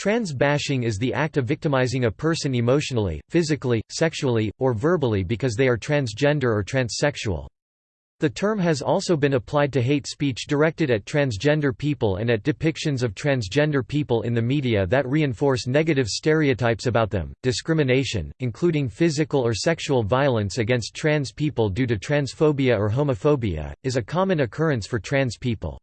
Trans bashing is the act of victimizing a person emotionally, physically, sexually, or verbally because they are transgender or transsexual. The term has also been applied to hate speech directed at transgender people and at depictions of transgender people in the media that reinforce negative stereotypes about them. Discrimination, including physical or sexual violence against trans people due to transphobia or homophobia, is a common occurrence for trans people.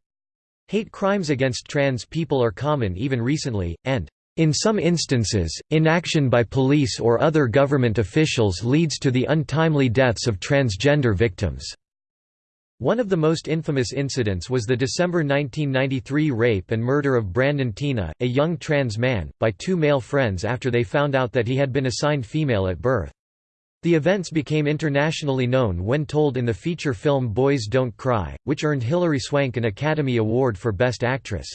Hate crimes against trans people are common even recently, and, in some instances, inaction by police or other government officials leads to the untimely deaths of transgender victims. One of the most infamous incidents was the December 1993 rape and murder of Brandon Teena, a young trans man, by two male friends after they found out that he had been assigned female at birth. The events became internationally known when told in the feature film Boys Don't Cry, which earned Hilary Swank an Academy Award for Best Actress.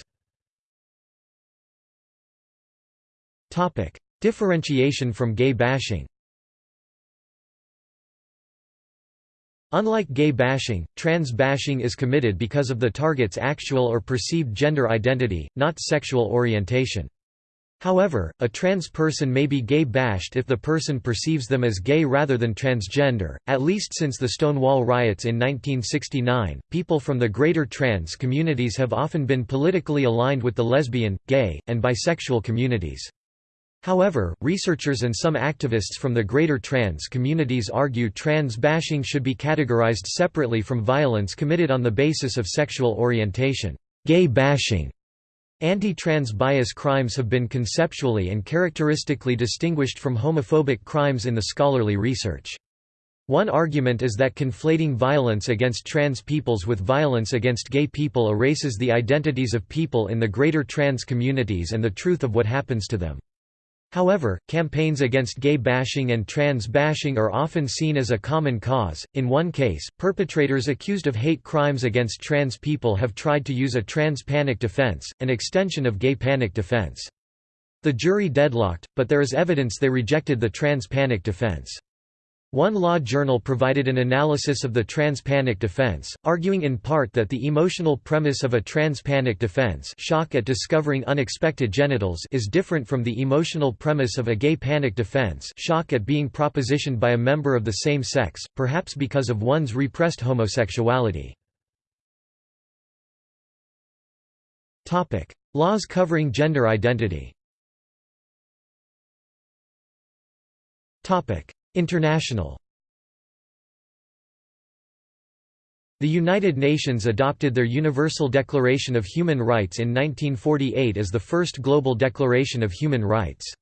Differentiation from gay bashing Unlike gay bashing, trans bashing is committed because of the target's actual or perceived gender identity, not sexual orientation. However, a trans person may be gay bashed if the person perceives them as gay rather than transgender. At least since the Stonewall riots in 1969, people from the greater trans communities have often been politically aligned with the lesbian, gay, and bisexual communities. However, researchers and some activists from the greater trans communities argue trans bashing should be categorized separately from violence committed on the basis of sexual orientation. Gay bashing Anti-trans bias crimes have been conceptually and characteristically distinguished from homophobic crimes in the scholarly research. One argument is that conflating violence against trans peoples with violence against gay people erases the identities of people in the greater trans communities and the truth of what happens to them. However, campaigns against gay bashing and trans bashing are often seen as a common cause. In one case, perpetrators accused of hate crimes against trans people have tried to use a trans panic defense, an extension of gay panic defense. The jury deadlocked, but there is evidence they rejected the trans panic defense. One law journal provided an analysis of the trans-panic defense, arguing in part that the emotional premise of a trans-panic defense shock at discovering unexpected genitals is different from the emotional premise of a gay panic defense shock at being propositioned by a member of the same sex, perhaps because of one's repressed homosexuality. Laws covering gender identity International The United Nations adopted their Universal Declaration of Human Rights in 1948 as the first global declaration of human rights.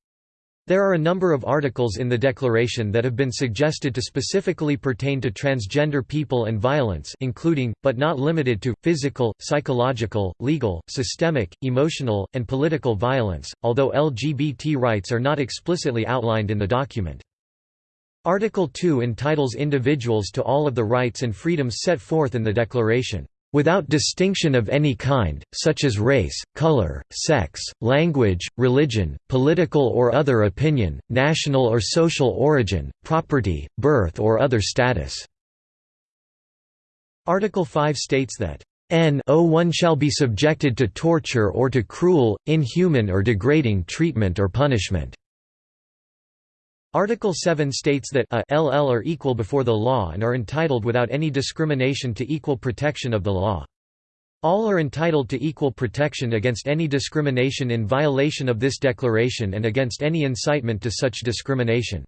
There are a number of articles in the declaration that have been suggested to specifically pertain to transgender people and violence including, but not limited to, physical, psychological, legal, systemic, emotional, and political violence, although LGBT rights are not explicitly outlined in the document. Article 2 entitles individuals to all of the rights and freedoms set forth in the Declaration, "...without distinction of any kind, such as race, color, sex, language, religion, political or other opinion, national or social origin, property, birth or other status." Article 5 states that N one shall be subjected to torture or to cruel, inhuman or degrading treatment or punishment. Article 7 states that a LL are equal before the law and are entitled without any discrimination to equal protection of the law. All are entitled to equal protection against any discrimination in violation of this declaration and against any incitement to such discrimination.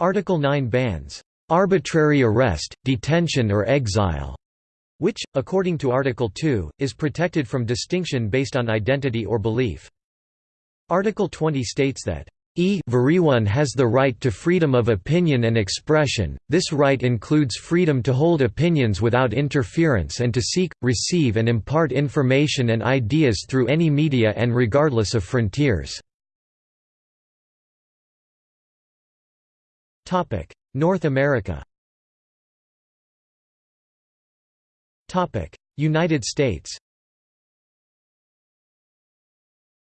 Article 9 bans arbitrary arrest, detention or exile, which, according to Article 2, is protected from distinction based on identity or belief. Article 20 states that everyone has the right to freedom of opinion and expression, this right includes freedom to hold opinions without interference and to seek, receive and impart information and ideas through any media and regardless of frontiers. North America. United States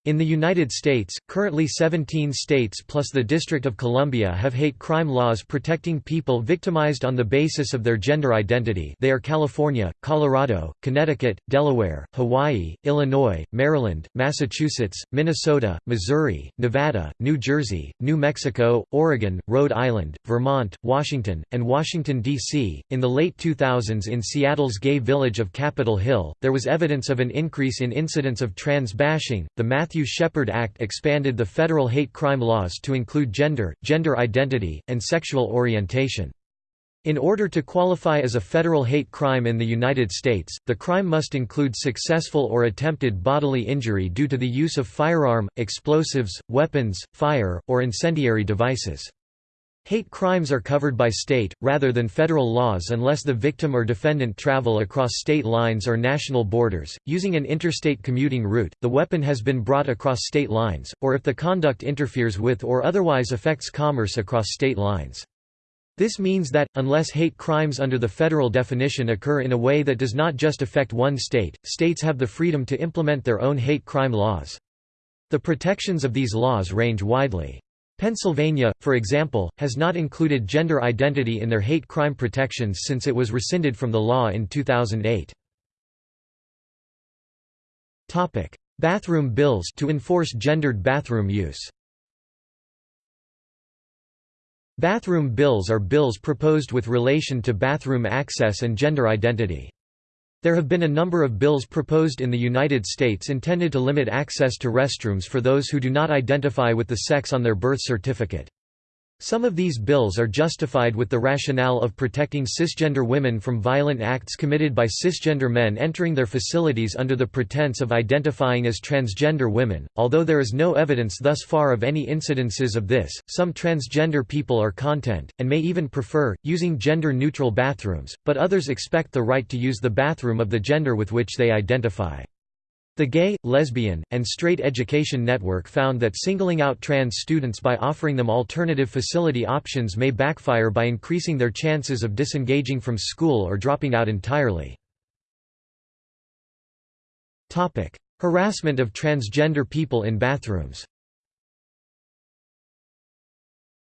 In the United States, currently 17 states plus the District of Columbia have hate crime laws protecting people victimized on the basis of their gender identity they are California, Colorado, Connecticut, Delaware, Hawaii, Illinois, Maryland, Massachusetts, Minnesota, Missouri, Nevada, New Jersey, New Mexico, Oregon, Rhode Island, Vermont, Washington, and Washington, D.C. In the late 2000s in Seattle's gay village of Capitol Hill, there was evidence of an increase in incidents of trans bashing. The Matthew Shepard Act expanded the federal hate crime laws to include gender, gender identity, and sexual orientation. In order to qualify as a federal hate crime in the United States, the crime must include successful or attempted bodily injury due to the use of firearm, explosives, weapons, fire, or incendiary devices. Hate crimes are covered by state, rather than federal laws unless the victim or defendant travel across state lines or national borders, using an interstate commuting route, the weapon has been brought across state lines, or if the conduct interferes with or otherwise affects commerce across state lines. This means that, unless hate crimes under the federal definition occur in a way that does not just affect one state, states have the freedom to implement their own hate crime laws. The protections of these laws range widely. Pennsylvania, for example, has not included gender identity in their hate crime protections since it was rescinded from the law in 2008. Topic: Bathroom bills to enforce gendered bathroom use Bathroom bills are bills proposed with relation to bathroom access and gender identity. There have been a number of bills proposed in the United States intended to limit access to restrooms for those who do not identify with the sex on their birth certificate. Some of these bills are justified with the rationale of protecting cisgender women from violent acts committed by cisgender men entering their facilities under the pretense of identifying as transgender women. Although there is no evidence thus far of any incidences of this, some transgender people are content, and may even prefer, using gender neutral bathrooms, but others expect the right to use the bathroom of the gender with which they identify. The Gay, Lesbian, and Straight Education Network found that singling out trans students by offering them alternative facility options may backfire by increasing their chances of disengaging from school or dropping out entirely. Harassment of transgender people in bathrooms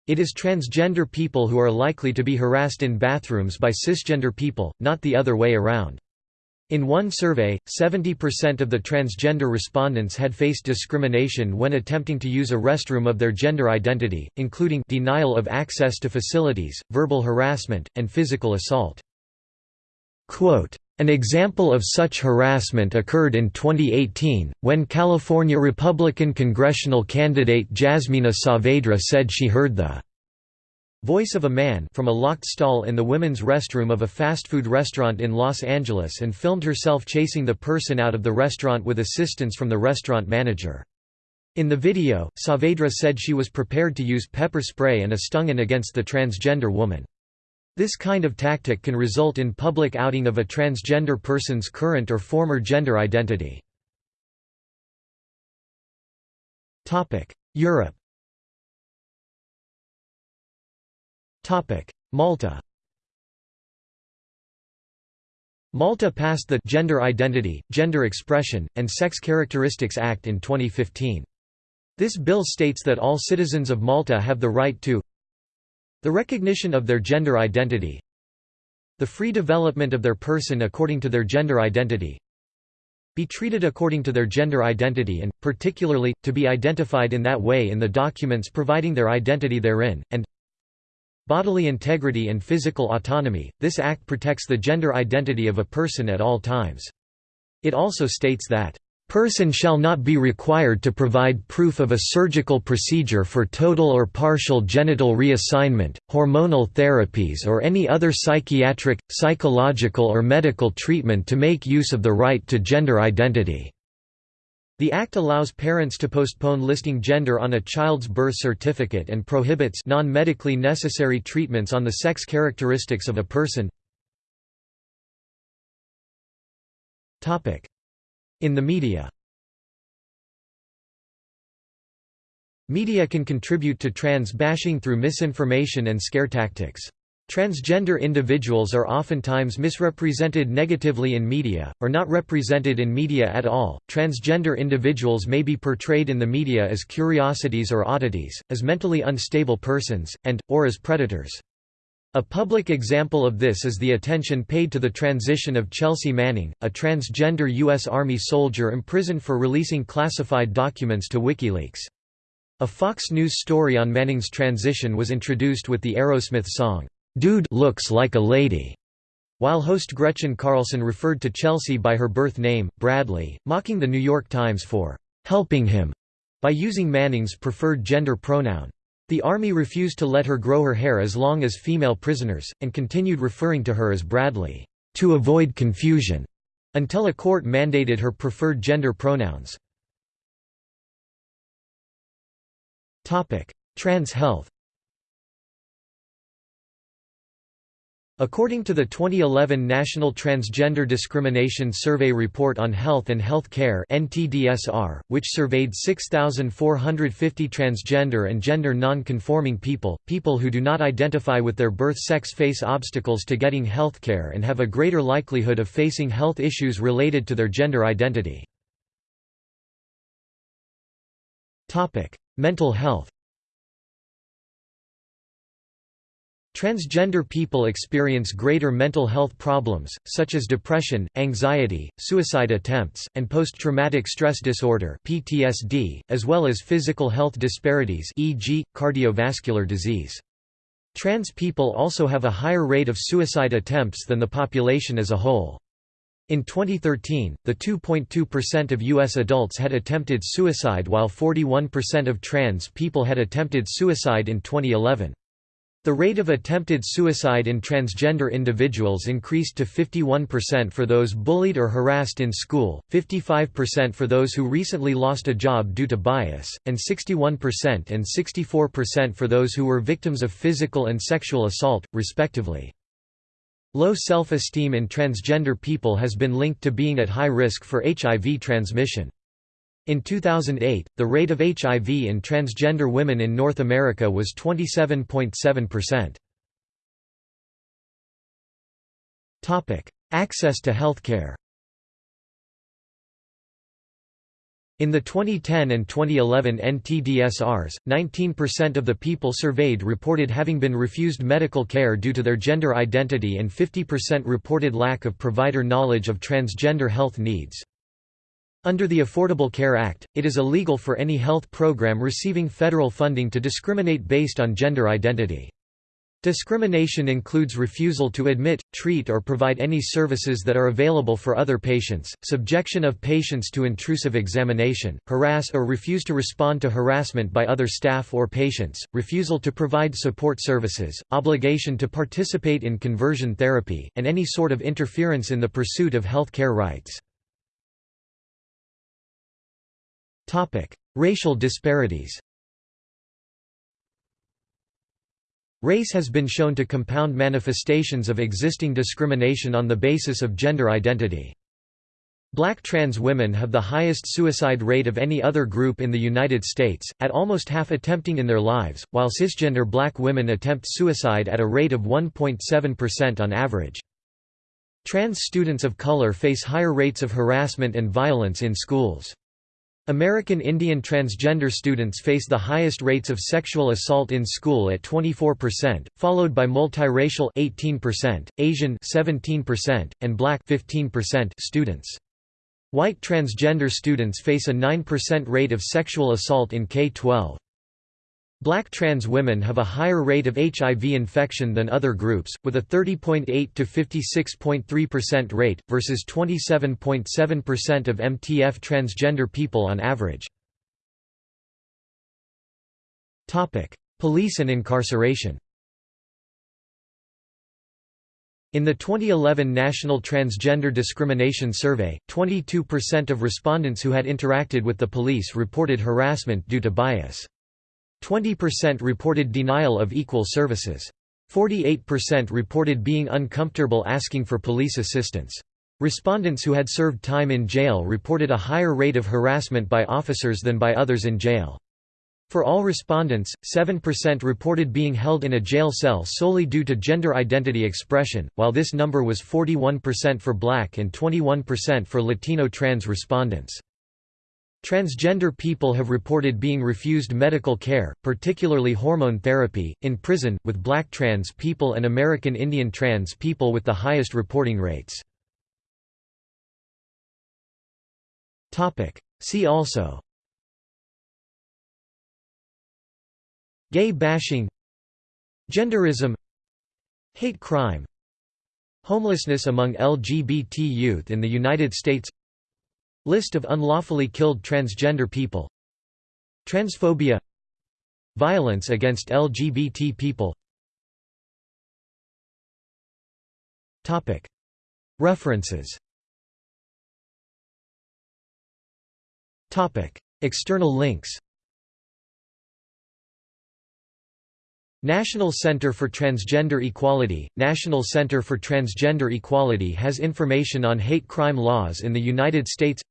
It is transgender people who are likely to be harassed in bathrooms by cisgender people, not the other way around. In one survey, 70% of the transgender respondents had faced discrimination when attempting to use a restroom of their gender identity, including denial of access to facilities, verbal harassment, and physical assault. Quote, an example of such harassment occurred in 2018, when California Republican congressional candidate Jazmina Saavedra said she heard the Voice of a Man from a locked stall in the women's restroom of a fast food restaurant in Los Angeles and filmed herself chasing the person out of the restaurant with assistance from the restaurant manager. In the video, Saavedra said she was prepared to use pepper spray and a stungin against the transgender woman. This kind of tactic can result in public outing of a transgender person's current or former gender identity. Europe Malta Malta passed the Gender Identity, Gender Expression, and Sex Characteristics Act in 2015. This bill states that all citizens of Malta have the right to the recognition of their gender identity the free development of their person according to their gender identity be treated according to their gender identity and, particularly, to be identified in that way in the documents providing their identity therein, and Bodily integrity and physical autonomy, this act protects the gender identity of a person at all times. It also states that, "...person shall not be required to provide proof of a surgical procedure for total or partial genital reassignment, hormonal therapies or any other psychiatric, psychological or medical treatment to make use of the right to gender identity." The Act allows parents to postpone listing gender on a child's birth certificate and prohibits non-medically necessary treatments on the sex characteristics of a person. In the media Media can contribute to trans bashing through misinformation and scare tactics. Transgender individuals are oftentimes misrepresented negatively in media, or not represented in media at all. Transgender individuals may be portrayed in the media as curiosities or oddities, as mentally unstable persons, and, or as predators. A public example of this is the attention paid to the transition of Chelsea Manning, a transgender U.S. Army soldier imprisoned for releasing classified documents to WikiLeaks. A Fox News story on Manning's transition was introduced with the Aerosmith song, "'Dude looks like a lady' while host Gretchen Carlson referred to Chelsea by her birth name, Bradley, mocking The New York Times for "'helping him' by using Manning's preferred gender pronoun. The Army refused to let her grow her hair as long as female prisoners, and continued referring to her as Bradley, to avoid confusion, until a court mandated her preferred gender pronouns. Trans health According to the 2011 National Transgender Discrimination Survey Report on Health and Health Care which surveyed 6,450 transgender and gender non-conforming people, people who do not identify with their birth sex face obstacles to getting health care and have a greater likelihood of facing health issues related to their gender identity. Mental health. Transgender people experience greater mental health problems, such as depression, anxiety, suicide attempts, and post-traumatic stress disorder (PTSD), as well as physical health disparities, e.g., cardiovascular disease. Trans people also have a higher rate of suicide attempts than the population as a whole. In 2013, the 2.2% of U.S. adults had attempted suicide while 41% of trans people had attempted suicide in 2011. The rate of attempted suicide in transgender individuals increased to 51% for those bullied or harassed in school, 55% for those who recently lost a job due to bias, and 61% and 64% for those who were victims of physical and sexual assault, respectively. Low self-esteem in transgender people has been linked to being at high risk for HIV transmission. In 2008, the rate of HIV in transgender women in North America was 27.7%. Topic: Access to healthcare. In the 2010 and 2011 NTDSRs, 19% of the people surveyed reported having been refused medical care due to their gender identity and 50% reported lack of provider knowledge of transgender health needs. Under the Affordable Care Act, it is illegal for any health program receiving federal funding to discriminate based on gender identity. Discrimination includes refusal to admit, treat or provide any services that are available for other patients, subjection of patients to intrusive examination, harass or refuse to respond to harassment by other staff or patients, refusal to provide support services, obligation to participate in conversion therapy, and any sort of interference in the pursuit of health care rights. Racial disparities Race has been shown to compound manifestations of existing discrimination on the basis of gender identity. Black trans women have the highest suicide rate of any other group in the United States, at almost half attempting in their lives, while cisgender black women attempt suicide at a rate of 1.7% on average. Trans students of color face higher rates of harassment and violence in schools. American Indian transgender students face the highest rates of sexual assault in school at 24%, followed by multiracial 18%, Asian 17%, and black 15% students. White transgender students face a 9% rate of sexual assault in K-12. Black trans women have a higher rate of HIV infection than other groups, with a 30.8 to 56.3% rate, versus 27.7% of MTF transgender people on average. Police and incarceration In the 2011 National Transgender Discrimination Survey, 22% of respondents who had interacted with the police reported harassment due to bias. 20% reported denial of equal services. 48% reported being uncomfortable asking for police assistance. Respondents who had served time in jail reported a higher rate of harassment by officers than by others in jail. For all respondents, 7% reported being held in a jail cell solely due to gender identity expression, while this number was 41% for black and 21% for Latino trans respondents. Transgender people have reported being refused medical care, particularly hormone therapy, in prison, with black trans people and American Indian trans people with the highest reporting rates. See also Gay bashing Genderism Hate crime Homelessness among LGBT youth in the United States List of unlawfully killed transgender people. Transphobia. Violence against LGBT people. References. External links. National Center for Transgender Equality. National Center for Transgender Equality has information on hate crime laws in the United States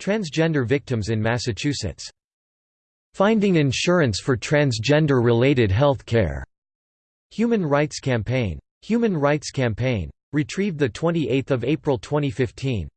Transgender victims in Massachusetts. Finding insurance for transgender-related health care. Human Rights Campaign. Human Rights Campaign. Retrieved 28 April 2015.